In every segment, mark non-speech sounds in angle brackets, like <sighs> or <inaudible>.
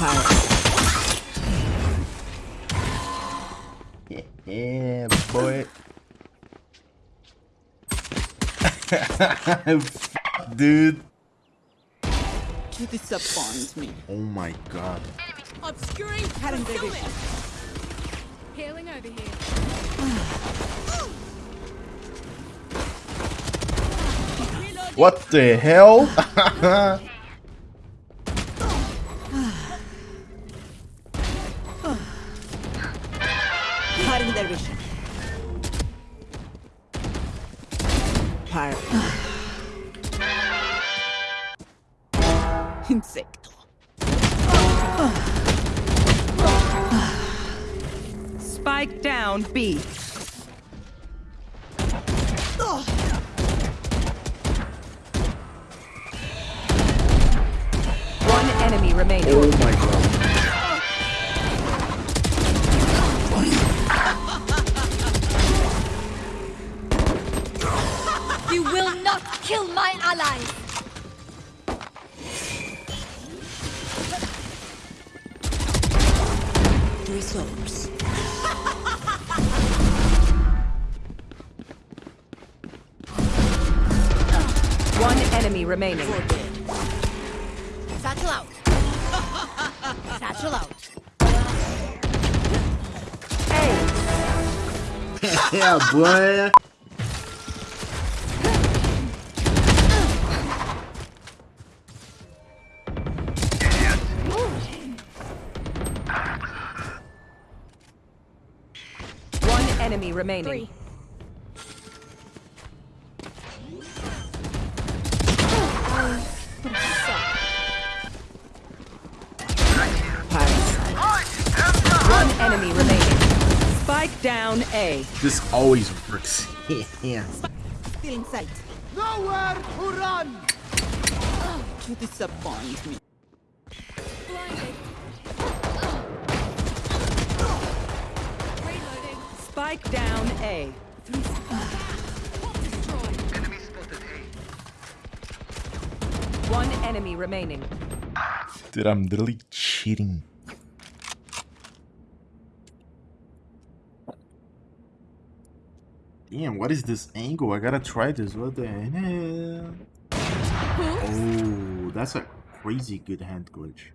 Yeah, boy. <laughs> Dude. You disappoint me. Oh my god. Obscuring Cutting their. Healing over here. What the hell? <laughs> Fire. <sighs> Insecto. Spike down B. One enemy remaining. oh my god. Kill my allies. Resource. <laughs> One enemy remaining. Satchel out. <laughs> Satchel out. <laughs> Yeah, boy. Remaining. Three. One enemy remaining. Spike down A. This always works. <laughs> yeah. Still in sight. Nowhere to run! Oh, you disappoint me. Spike down A. Destroyed. Enemy spotted A. One enemy remaining. Dude, I'm literally cheating. Damn, what is this angle? I gotta try this. What the hell? Oh, that's a crazy good head glitch.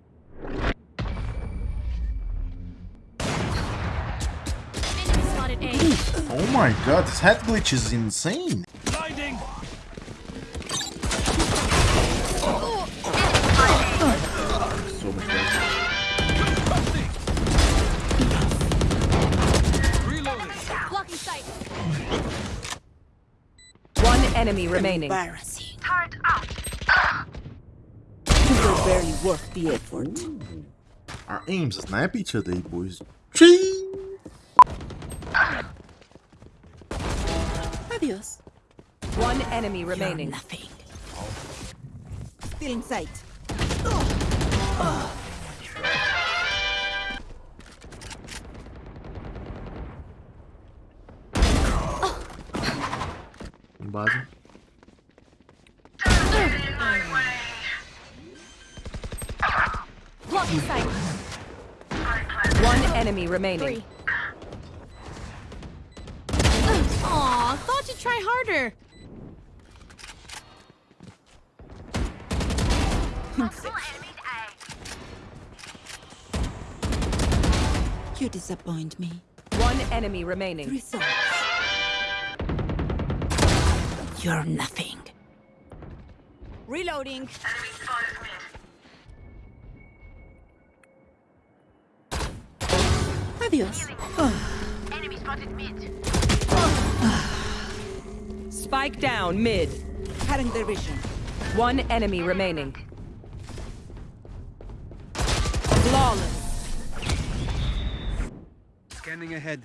Oh my god, this head glitch is insane. Blinding! So much better. Reloading! Blocking sight. One enemy remaining. Embarrassing. You were barely worth the effort. Our aims snap each other, boys. Ching! One enemy You're remaining. nothing. Still in sight. Base. Blocking sight. One enemy remaining. Three. Aw, thought you'd try harder. You disappoint me. One enemy remaining. Results. You're nothing. Reloading. Adios. Spike down mid. Cutting their vision. One enemy remaining. Flawless. Scanning ahead.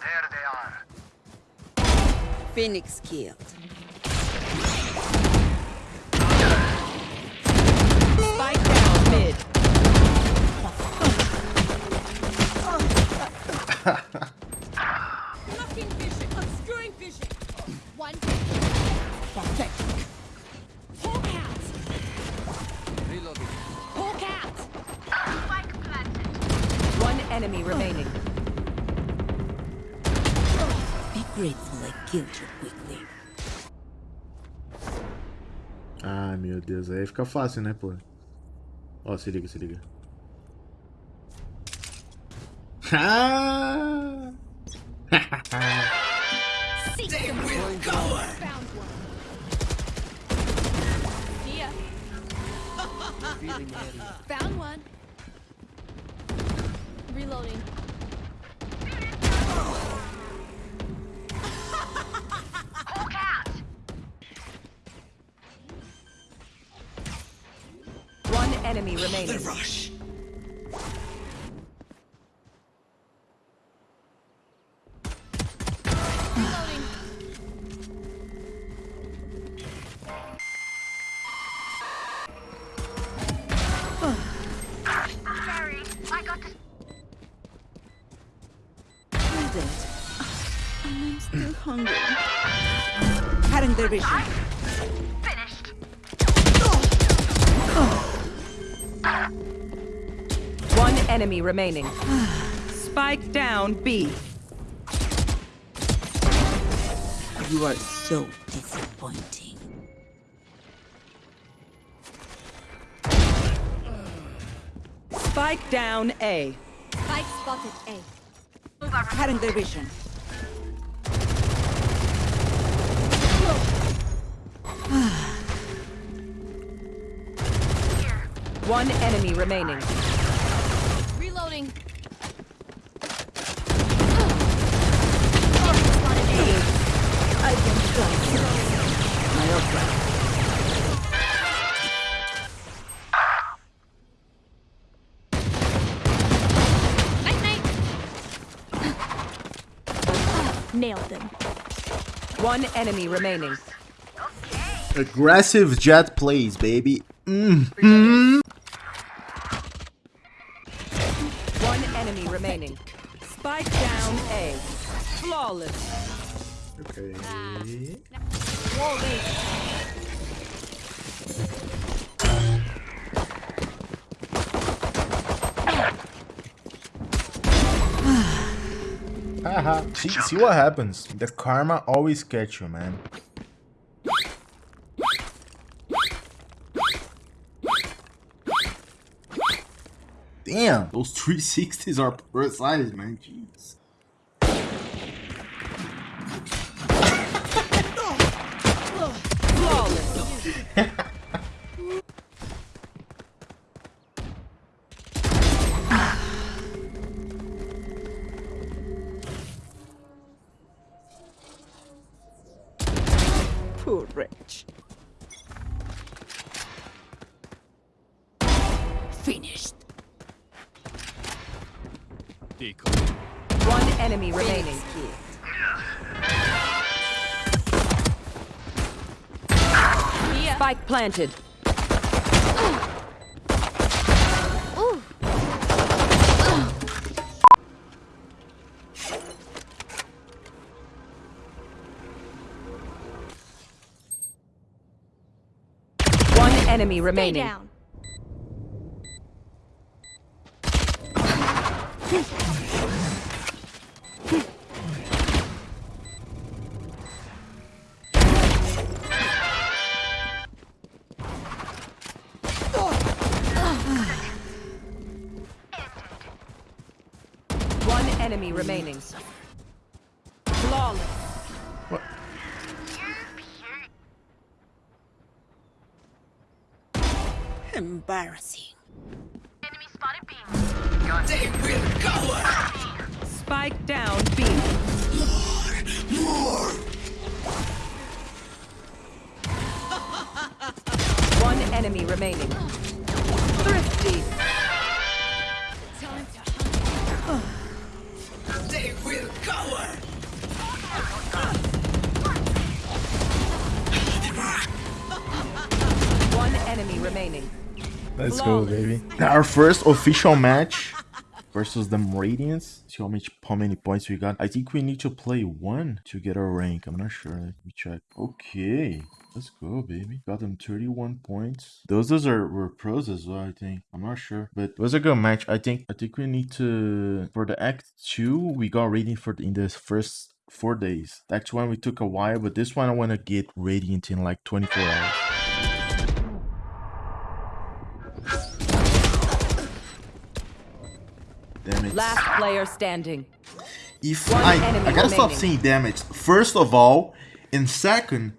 There they are. Phoenix killed. Spike down mid. Blocking vision. Obscuring vision. One. Pathetic. Enemy remaining. Be grateful I killed you quickly. Ai, meu Deus. Aí fica fácil, né, pô? Ó, se liga, se liga. Ah! <laughs> Found one. See ya. Found one. Reloading. One enemy remaining. Reloading. Cutting their vision. One enemy remaining. Spike down B. You are so disappointing. Spike down A. Spike spotted A. Cutting their One enemy remaining. Reloading. I can trust my opera. Night night. Nailed them. One enemy remaining. Aggressive Jett plays, baby. Mm. One enemy remaining. Spike down A. Flawless. Okay. Wall bait. Haha. see, see what happens. The karma always catch you, man. Damn, those 360s are precise, man. Jeez. <laughs> Poor wretch. Finished. One enemy remaining. See. Spike planted. Ooh. One enemy Stay down. Enemy hmm. remaining. Flawless. Embarrassing. Spike down B. One enemy remaining. Thrifty. One enemy remaining. Let's go, baby. Our first official match versus them Radiants. See how much how many points we got. I think we need to play one to get our rank. I'm not sure. Let me check. Okay. Let's go, baby. Got them 31 points. Those those are were pros as well, I think. I'm not sure. But it was a good match. I think I think we need to for the act two, we got rating for the, in the first four days. Act one we took a while, but this one I wanna get radiant in like 24 hours. Last player standing. if One I I gotta stop remaining. saying damage. First of all, and second,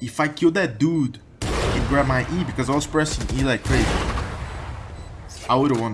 if I kill that dude and grab my E because I was pressing E like crazy, I would have won.